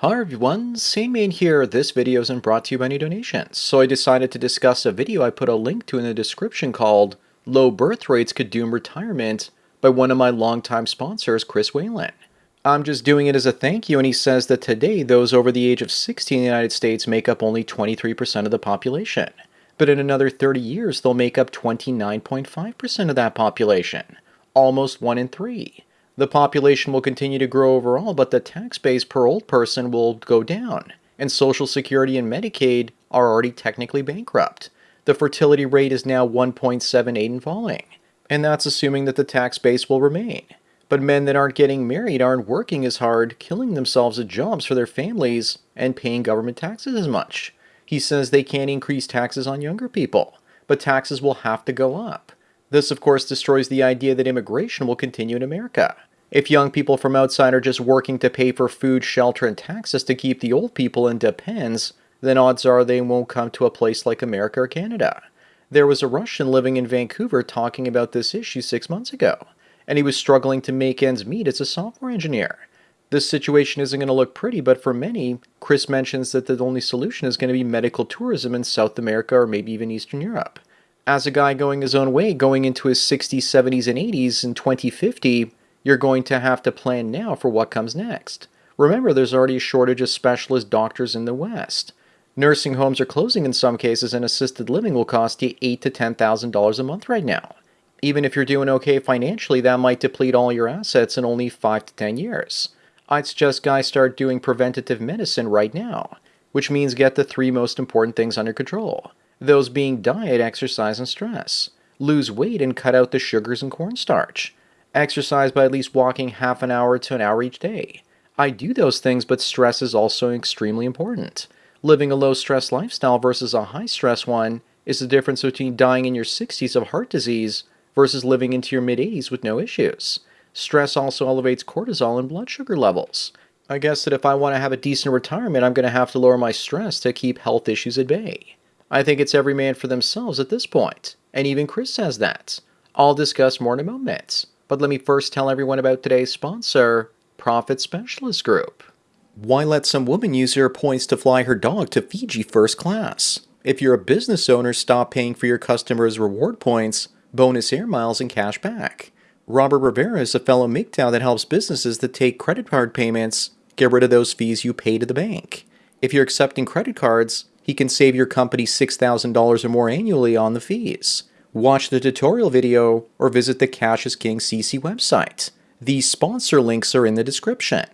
Hi everyone, Sandman here. This video isn't brought to you by any donations, so I decided to discuss a video I put a link to in the description called Low Birth Rates Could Doom Retirement by one of my longtime sponsors, Chris Whalen. I'm just doing it as a thank you, and he says that today those over the age of 60 in the United States make up only 23% of the population. But in another 30 years, they'll make up 29.5% of that population, almost 1 in 3. The population will continue to grow overall, but the tax base per old person will go down, and Social Security and Medicaid are already technically bankrupt. The fertility rate is now 1.78 and falling, and that's assuming that the tax base will remain. But men that aren't getting married aren't working as hard, killing themselves at jobs for their families, and paying government taxes as much. He says they can't increase taxes on younger people, but taxes will have to go up. This, of course, destroys the idea that immigration will continue in America. If young people from outside are just working to pay for food, shelter, and taxes to keep the old people in depends, then odds are they won't come to a place like America or Canada. There was a Russian living in Vancouver talking about this issue six months ago, and he was struggling to make ends meet as a software engineer. This situation isn't going to look pretty, but for many, Chris mentions that the only solution is going to be medical tourism in South America or maybe even Eastern Europe. As a guy going his own way, going into his 60s, 70s, and 80s in 2050, you're going to have to plan now for what comes next. Remember, there's already a shortage of specialist doctors in the West. Nursing homes are closing in some cases, and assisted living will cost you eight to ten thousand dollars a month right now. Even if you're doing okay financially, that might deplete all your assets in only five to ten years. I'd suggest guys start doing preventative medicine right now, which means get the three most important things under control. Those being diet, exercise, and stress. Lose weight and cut out the sugars and cornstarch. Exercise by at least walking half an hour to an hour each day. I do those things, but stress is also extremely important. Living a low stress lifestyle versus a high stress one is the difference between dying in your 60s of heart disease versus living into your mid 80s with no issues. Stress also elevates cortisol and blood sugar levels. I guess that if I want to have a decent retirement, I'm going to have to lower my stress to keep health issues at bay. I think it's every man for themselves at this point, and even Chris says that. I'll discuss more in a moment. But let me first tell everyone about today's sponsor, Profit Specialist Group. Why let some woman use her points to fly her dog to Fiji first class? If you're a business owner, stop paying for your customers' reward points, bonus air miles, and cash back. Robert Rivera is a fellow MGTOW that helps businesses that take credit card payments get rid of those fees you pay to the bank. If you're accepting credit cards, he can save your company $6,000 or more annually on the fees watch the tutorial video, or visit the Cash is King CC website. The sponsor links are in the description.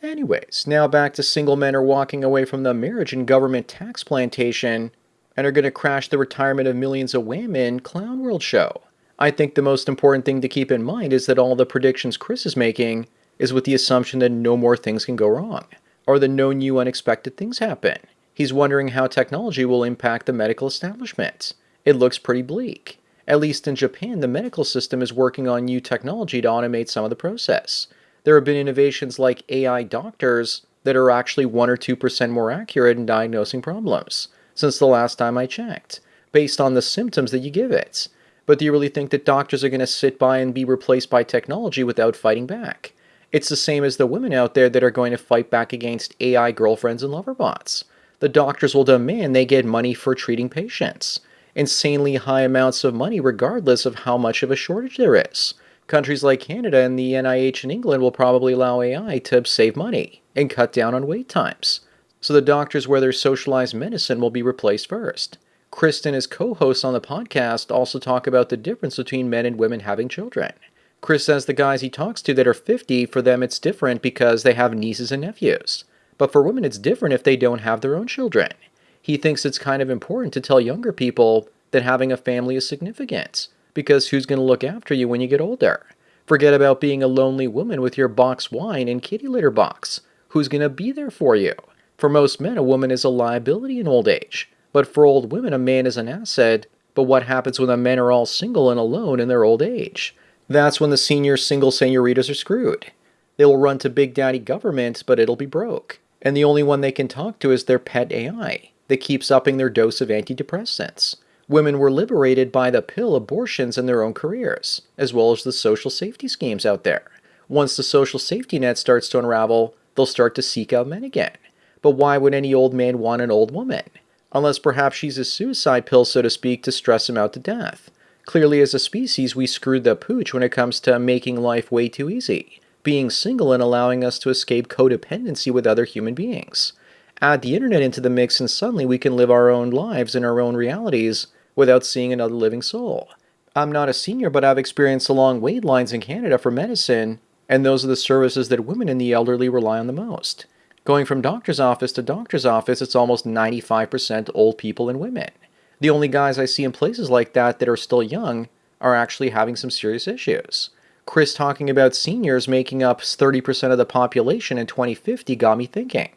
Anyways, now back to single men are walking away from the marriage and government tax plantation and are going to crash the retirement of millions of women Clown World show. I think the most important thing to keep in mind is that all the predictions Chris is making is with the assumption that no more things can go wrong, or that no new unexpected things happen. He's wondering how technology will impact the medical establishment it looks pretty bleak. At least in Japan, the medical system is working on new technology to automate some of the process. There have been innovations like AI doctors that are actually 1 or 2% more accurate in diagnosing problems since the last time I checked, based on the symptoms that you give it. But do you really think that doctors are going to sit by and be replaced by technology without fighting back? It's the same as the women out there that are going to fight back against AI girlfriends and lover bots. The doctors will demand they get money for treating patients insanely high amounts of money regardless of how much of a shortage there is. Countries like Canada and the NIH in England will probably allow AI to save money and cut down on wait times. So the doctors where there's socialized medicine will be replaced first. Kristen, his co-hosts on the podcast, also talk about the difference between men and women having children. Chris says the guys he talks to that are 50, for them it's different because they have nieces and nephews. But for women it's different if they don't have their own children he thinks it's kind of important to tell younger people that having a family is significant because who's going to look after you when you get older? Forget about being a lonely woman with your box wine and kitty litter box. Who's going to be there for you? For most men, a woman is a liability in old age. But for old women, a man is an asset. But what happens when the men are all single and alone in their old age? That's when the senior single senoritas are screwed. They will run to Big Daddy government, but it'll be broke. And the only one they can talk to is their pet AI that keeps upping their dose of antidepressants. Women were liberated by the pill abortions in their own careers, as well as the social safety schemes out there. Once the social safety net starts to unravel, they'll start to seek out men again. But why would any old man want an old woman? Unless perhaps she's a suicide pill, so to speak, to stress him out to death. Clearly, as a species, we screwed the pooch when it comes to making life way too easy, being single and allowing us to escape codependency with other human beings. Add the internet into the mix, and suddenly we can live our own lives in our own realities without seeing another living soul. I'm not a senior, but I've experienced the long wait lines in Canada for medicine, and those are the services that women and the elderly rely on the most. Going from doctor's office to doctor's office, it's almost 95% old people and women. The only guys I see in places like that that are still young are actually having some serious issues. Chris talking about seniors making up 30% of the population in 2050 got me thinking.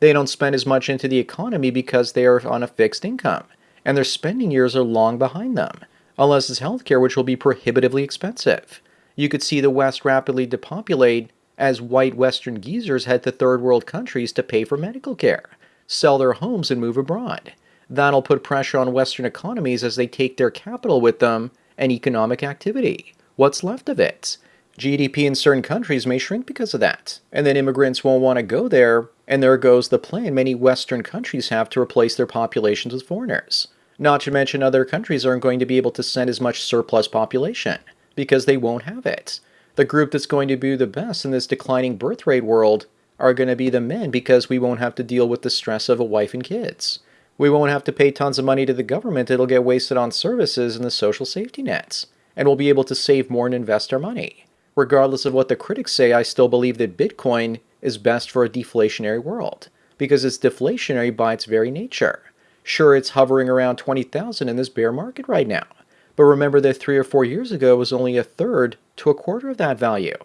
They don't spend as much into the economy because they are on a fixed income, and their spending years are long behind them, unless it's healthcare, which will be prohibitively expensive. You could see the West rapidly depopulate as white Western geezers head to third world countries to pay for medical care, sell their homes, and move abroad. That'll put pressure on Western economies as they take their capital with them and economic activity. What's left of it? GDP in certain countries may shrink because of that, and then immigrants won't want to go there, and there goes the plan many Western countries have to replace their populations with foreigners. Not to mention other countries aren't going to be able to send as much surplus population, because they won't have it. The group that's going to be the best in this declining birth rate world are going to be the men because we won't have to deal with the stress of a wife and kids. We won't have to pay tons of money to the government. It'll get wasted on services and the social safety nets. And we'll be able to save more and invest our money. Regardless of what the critics say, I still believe that Bitcoin is best for a deflationary world because it's deflationary by its very nature. Sure, it's hovering around 20,000 in this bear market right now. But remember that three or four years ago it was only a third to a quarter of that value.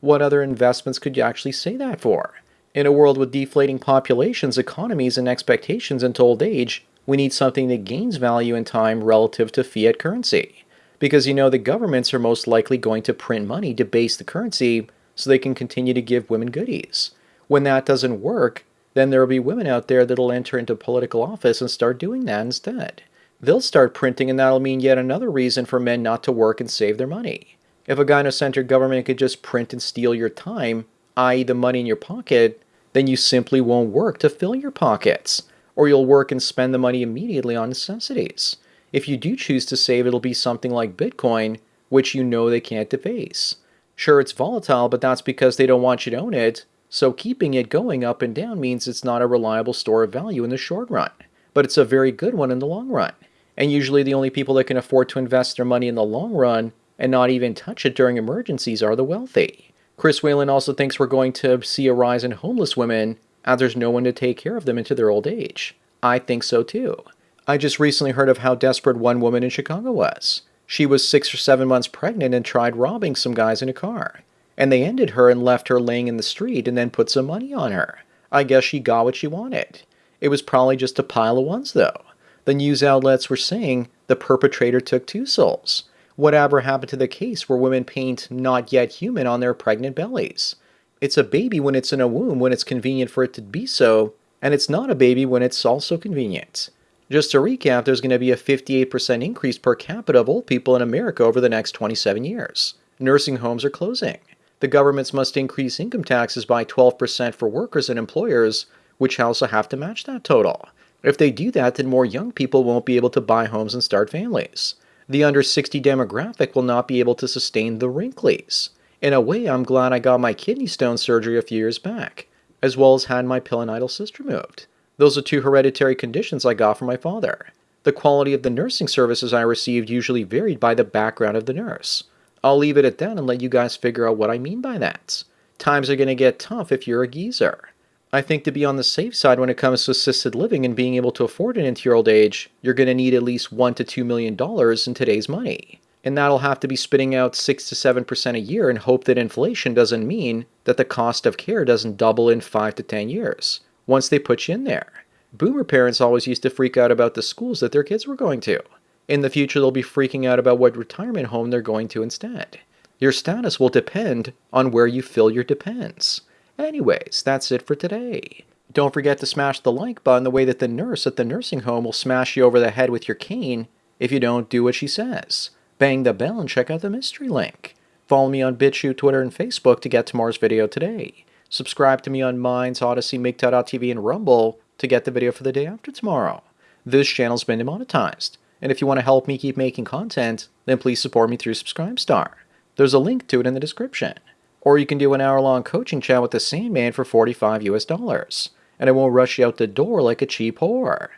What other investments could you actually say that for? In a world with deflating populations, economies, and expectations into old age, we need something that gains value in time relative to fiat currency. Because you know the governments are most likely going to print money to base the currency so they can continue to give women goodies. When that doesn't work, then there will be women out there that'll enter into political office and start doing that instead. They'll start printing, and that'll mean yet another reason for men not to work and save their money. If a gynocentric government could just print and steal your time, i.e., the money in your pocket, then you simply won't work to fill your pockets, or you'll work and spend the money immediately on necessities. If you do choose to save, it'll be something like Bitcoin, which you know they can't debase. Sure, it's volatile, but that's because they don't want you to own it, so keeping it going up and down means it's not a reliable store of value in the short run, but it's a very good one in the long run. And usually the only people that can afford to invest their money in the long run and not even touch it during emergencies are the wealthy. Chris Whalen also thinks we're going to see a rise in homeless women as there's no one to take care of them into their old age. I think so too. I just recently heard of how desperate one woman in Chicago was. She was six or seven months pregnant and tried robbing some guys in a car. And they ended her and left her laying in the street and then put some money on her. I guess she got what she wanted. It was probably just a pile of ones, though. The news outlets were saying the perpetrator took two souls. Whatever happened to the case where women paint not yet human on their pregnant bellies? It's a baby when it's in a womb when it's convenient for it to be so, and it's not a baby when it's also convenient. Just to recap, there's going to be a 58% increase per capita of old people in America over the next 27 years. Nursing homes are closing. The governments must increase income taxes by 12% for workers and employers, which also have to match that total. If they do that, then more young people won't be able to buy homes and start families the under 60 demographic will not be able to sustain the wrinklies. In a way, I'm glad I got my kidney stone surgery a few years back, as well as had my pilonidal cyst removed. Those are two hereditary conditions I got from my father. The quality of the nursing services I received usually varied by the background of the nurse. I'll leave it at that and let you guys figure out what I mean by that. Times are going to get tough if you're a geezer. I think to be on the safe side when it comes to assisted living and being able to afford it into your old age, you're going to need at least one to two million dollars in today's money. And that'll have to be spitting out 6 to 7% a year and hope that inflation doesn't mean that the cost of care doesn't double in 5 to 10 years once they put you in there. Boomer parents always used to freak out about the schools that their kids were going to. In the future, they'll be freaking out about what retirement home they're going to instead. Your status will depend on where you fill your depends. Anyways, that's it for today. Don't forget to smash the like button the way that the nurse at the nursing home will smash you over the head with your cane if you don't do what she says. Bang the bell and check out the mystery link. Follow me on BitChute, Twitter, and Facebook to get tomorrow's video today. Subscribe to me on Minds, Odysee, MGTOW.tv, and Rumble to get the video for the day after tomorrow. This channel's been demonetized, and if you want to help me keep making content, then please support me through Subscribestar. There's a link to it in the description. Or you can do an hour-long coaching chat with the Sandman for 45 US dollars, and I won't rush you out the door like a cheap whore.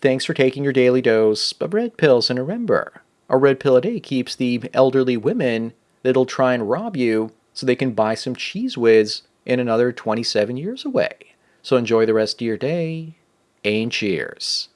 Thanks for taking your daily dose of red pills, and remember, a red pill a day keeps the elderly women that'll try and rob you so they can buy some Cheez Whiz in another 27 years away. So enjoy the rest of your day, and cheers.